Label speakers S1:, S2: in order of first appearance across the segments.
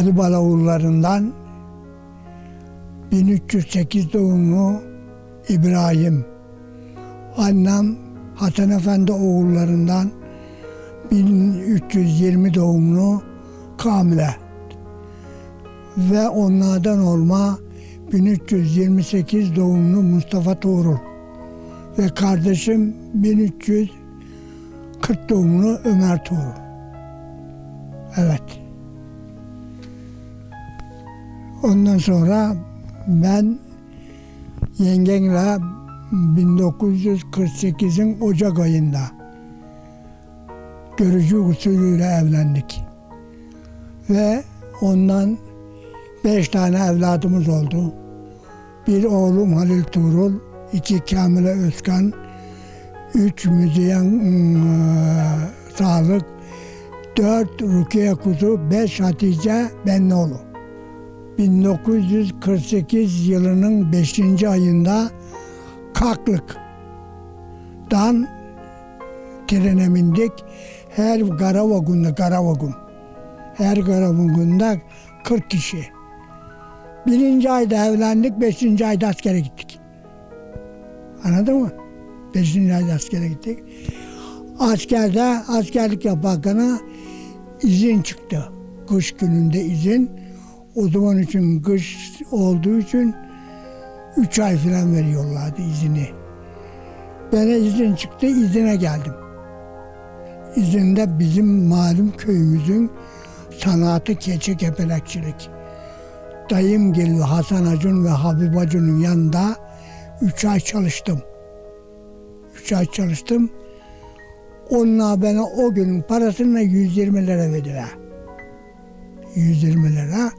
S1: Ali Balaoğullarından 1308 doğumlu İbrahim. Annem Hasan Efendi oğullarından 1320 doğumlu Kamile. Ve onlardan olma 1328 doğumlu Mustafa Tuğrul. Ve kardeşim 1340 doğumlu Ömer Tuğrul. Evet. Ondan sonra ben yengenle 1948'in Ocak ayında görücü usulüyle evlendik. Ve ondan beş tane evladımız oldu. Bir oğlum Halil Tuğrul, iki Kamile Özkan, üç Müzeyyen ıı, Sağlık, dört Rukiye Kuzu, beş Hatice Bennoğlu. 1948 yılının 5. ayında Kaklık'tan trene bindik. Her Garavagun'da Garavagun. Her Garavagun'da 40 kişi. Birinci ayda evlendik, beşinci ayda askere gittik. Anladın mı? Beşinci ayda askere gittik. Askerde askerlik yaparken izin çıktı. Kış gününde izin. O zaman için kış olduğu için üç ay falan veriyorlardı izini. Bana izin çıktı, izine geldim. İzinde bizim malum köyümüzün sanatı keçi kepelekçilik. Dayım geliyor Hasan Acun ve Habib Acun'un yanında üç ay çalıştım. Üç ay çalıştım. Onlar bana o günün parasını 120 lira verdiler. 120 lira.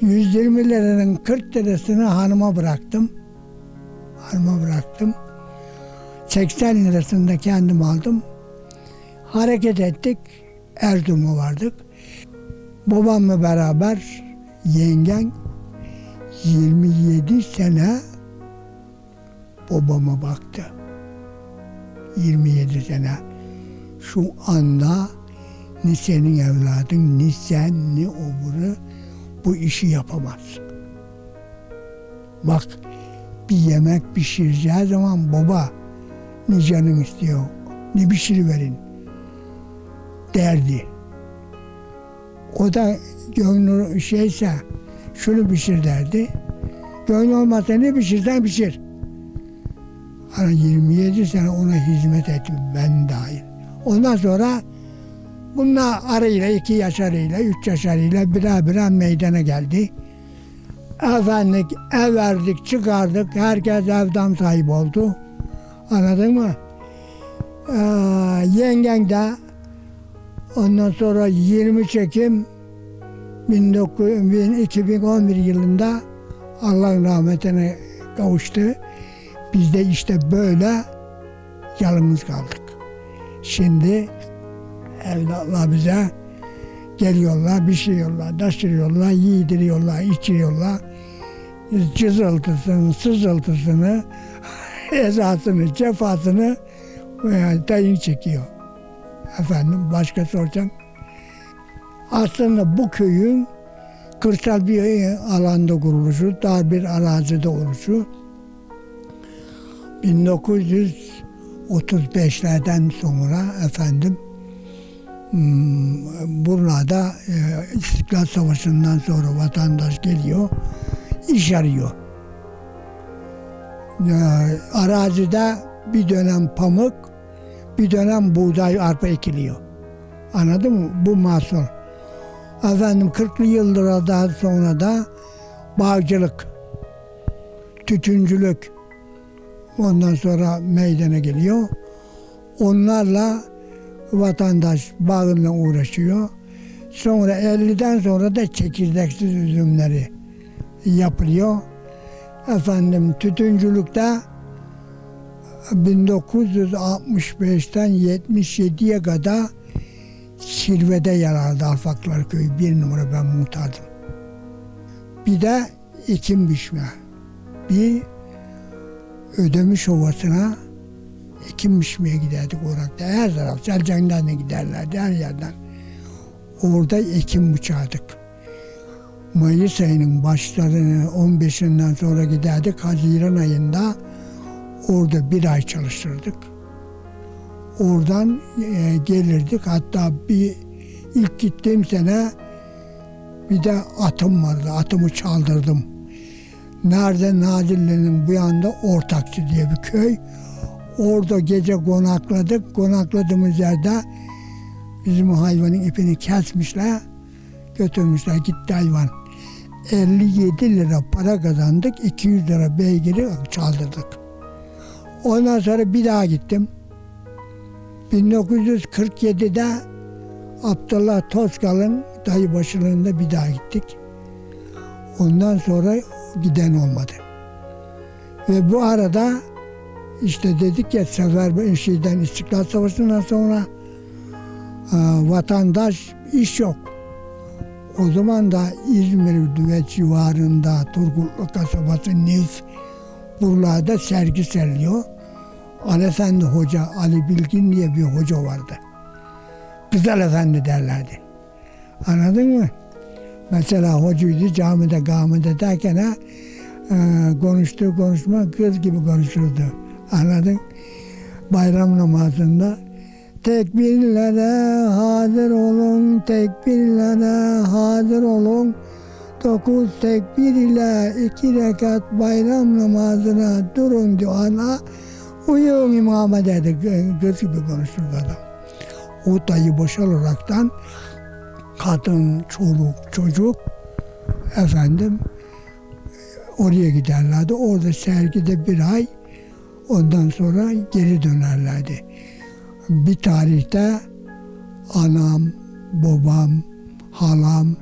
S1: 120 liranın 40 lirasını hanıma bıraktım. Hanıma bıraktım. 80 lirasını da kendim aldım. Hareket ettik. Erzurum'a vardık. Babamla beraber yengen 27 sene babama baktı. 27 sene. Şu anda ni senin evladın, ni sen, ni oburu bu işi yapamaz. Bak bir yemek pişireceği zaman baba ne canın istiyor, ne pişiriverin derdi. O da gönlü şeyse şunu pişir derdi. Gönlü olmazsa ne pişirsen pişir. Hani 27 sene ona hizmet ettim ben dahil. Ondan sonra bunlar arayla iki yaş arayla, üç yaş arayla birer birer meydana geldi. Efendik ev verdik, çıkardık. Herkes evden sahip oldu. Anladın mı? Ee, yengen de ondan sonra 20 çekim 19, 2011 yılında Allah'ın rahmetine kavuştu. Biz de işte böyle yalnız kaldık. Şimdi evlatlar bize geliyorlar, bir şey yiyorlar, taşırıyorlar, yediriyorlar, içiriyorlar. Cızıltısını, sızıltısını, ezasını, cefasını e, dayın çekiyor. Efendim başka soracağım. Aslında bu köyün kırsal bir alanda kuruluşu, dar bir arazide oluşu 1935'lerden sonra efendim hmm, burada e, İstiklal Savaşı'ndan sonra vatandaş geliyor, iş arıyor. E, arazide bir dönem pamuk, bir dönem buğday, arpa ekiliyor. Anladın mı? Bu mahsul. Efendim 40'lı yıllardan sonra da bağcılık, tütüncülük, Ondan sonra meydana geliyor. Onlarla vatandaş bağıyla uğraşıyor. Sonra 50'den sonra da çekirdeksiz üzümleri yapılıyor. Efendim tütüncülükte 1965'ten 77'ye kadar Silve'de yer aldı Alfaklar Köyü. Bir numara ben muhtardım. Bir de ekim biçme. Bir Ödemiş Ovası'na ekim biçmeye giderdik orada. Her taraf Selcan'dan da giderlerdi her yerden. Orada ekim biçardık. Mayıs ayının başlarını 15'inden sonra giderdik. Haziran ayında orada bir ay çalıştırdık. Oradan e, gelirdik. Hatta bir ilk gittiğim sene bir de atım vardı. Atımı çaldırdım. Nerede? Nazilli'nin bu yanda Ortakçı diye bir köy. Orada gece konakladık. Konakladığımız yerde bizim hayvanın ipini kesmişler. Götürmüşler gitti hayvan. 57 lira para kazandık. 200 lira beygiri çaldırdık. Ondan sonra bir daha gittim. 1947'de Abdullah Tozkal'ın dayı başılığında bir daha gittik. Ondan sonra giden olmadı. Ve bu arada işte dedik ya sefer şeyden İstiklal Savaşı'ndan sonra e, vatandaş iş yok. O zaman da İzmir ve civarında Turgutlu kasabası Nif buralarda sergi seriliyor. Ali Efendi Hoca, Ali Bilgin diye bir hoca vardı. Güzel Efendi derlerdi. Anladın mı? Mesela hocaydı camide gamide derken ha, e, konuştuğu konuşma kız gibi konuşurdu. Anladın? Bayram namazında tekbirlere hazır olun, tekbirlere hazır olun. Dokuz tekbir ile iki rekat bayram namazına durun diyorlar. Uyuyorum imama dedi. Kız gibi konuşurdu adam. O dayı boşal olaraktan kadın, çoluk, çocuk efendim oraya giderlerdi. Orada sergide bir ay ondan sonra geri dönerlerdi. Bir tarihte anam, babam, halam,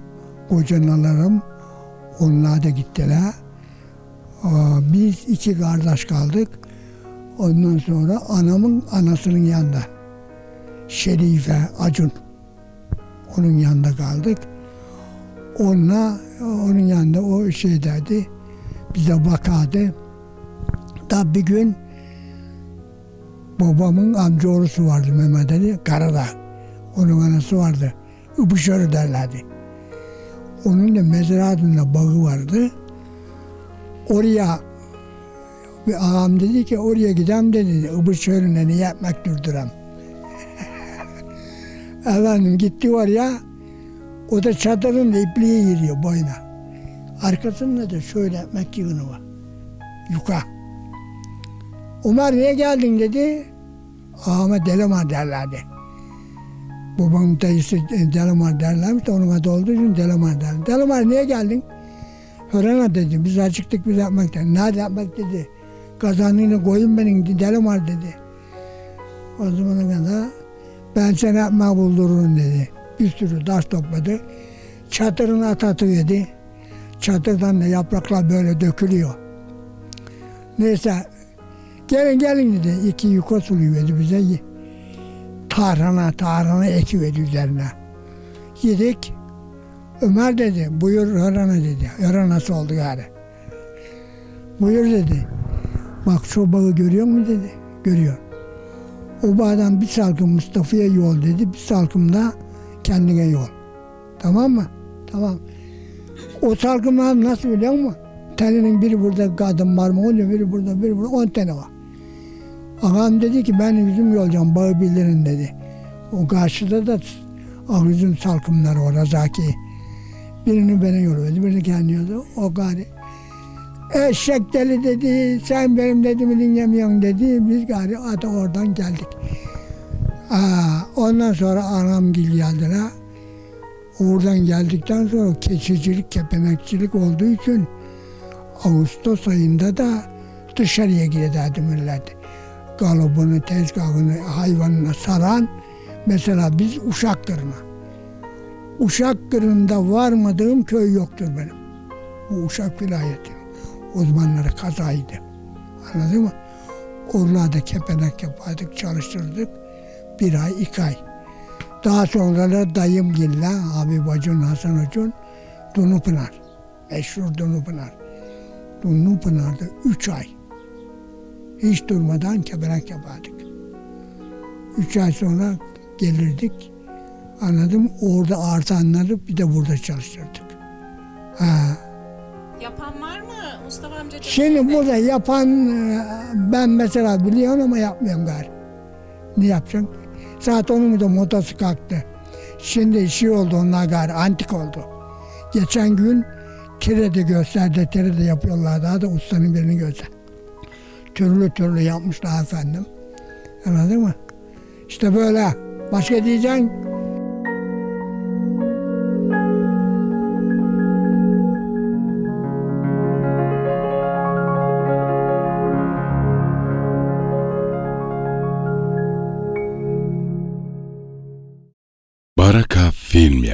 S1: kocanalarım onlar da gittiler. Biz iki kardeş kaldık. Ondan sonra anamın anasının yanında. Şerife Acun. Onun yanında kaldık. Onunla onun yanında o şey derdi. Bize bakardı. Da bir gün babamın amcaoğlusu vardı Mehmet Ali Karadağ. Onun anası vardı. Übüşörü derlerdi. Onun da mezratında bağı vardı. Oraya bir ağam dedi ki oraya gidem dedi. Übüşörüne ne yapmak durduram. Efendim gitti oraya. O da çadırın ipliği giriyor boyuna. Arkasında da şöyle ekmek var. Yuka. Ömer niye geldin dedi. Ağama Delamar derlerdi. Babamın dayısı Delamar derlermiş de onun adı olduğu için Delamar derler. Delamar niye geldin? Hörana dedi. Biz acıktık biz yapmaktan. Nerede yapmak dedi. Kazanını koyun benim Delamar dedi. O zamana kadar ben sana yapma buldururum dedi. Bir sürü taş topladı. Çadırına at atıverdi. Çadırdan da yapraklar böyle dökülüyor. Neyse gelin gelin dedi. İki yuka suluyordu bize. Tarhana tarhana ekiverdi üzerine. Yedik. Ömer dedi buyur Hörana dedi. Hörana nasıl oldu yani? Buyur dedi. Bak şu bağı görüyor musun dedi. Görüyor. O bağdan bir salkım Mustafa'ya yol dedi. Bir salkım da kendine yol. Tamam mı? Tamam. O salkımlar nasıl biliyor musun? Teninin biri burada kadın var mı oluyor, biri burada, biri burada. On tane var. Ağam dedi ki ben üzüm yolacağım, bağı bildirin dedi. O karşıda da ah üzüm salkımları var, Razaki. Birini bana yol verdi, birini kendi yolu. O gari. Eşek deli dedi, sen benim dediğimi dinlemiyorsun dedi. Biz gari ata oradan geldik. Aa, ondan sonra anam gil geldiler. Oradan geldikten sonra keçicilik, kepenekçilik olduğu için Ağustos ayında da dışarıya giderdi millet. Galobunu, tezgahını, hayvanına saran mesela biz Uşak Kırı'na. Uşak Kırı'nda varmadığım köy yoktur benim. Bu Uşak vilayeti. O zamanları kazaydı. Anladın mı? Oralarda kepenek yapardık, çalıştırdık. Bir ay, iki ay. Daha sonra da dayım gilla, abi bacın Hasan Hocun, Dunupınar. Meşhur Dunupınar. Dunupınar'da üç ay. Hiç durmadan kepenek yapardık. Üç ay sonra gelirdik. Anladım. Orada artanları bir de burada çalıştırdık. Ha.
S2: Yapan var mı Mustafa amca?
S1: Şimdi burada yapan e, ben mesela biliyorum ama yapmıyorum gari. Ne yapacaksın? Saat onun da modası kalktı. Şimdi şey oldu onlar gari antik oldu. Geçen gün Tire'de gösterdi. Tire'de yapıyorlar daha da ustanın birini göster. Türlü türlü yapmışlar efendim. Anladın mı? İşte böyle. Başka diyeceksin.
S3: Baraka Film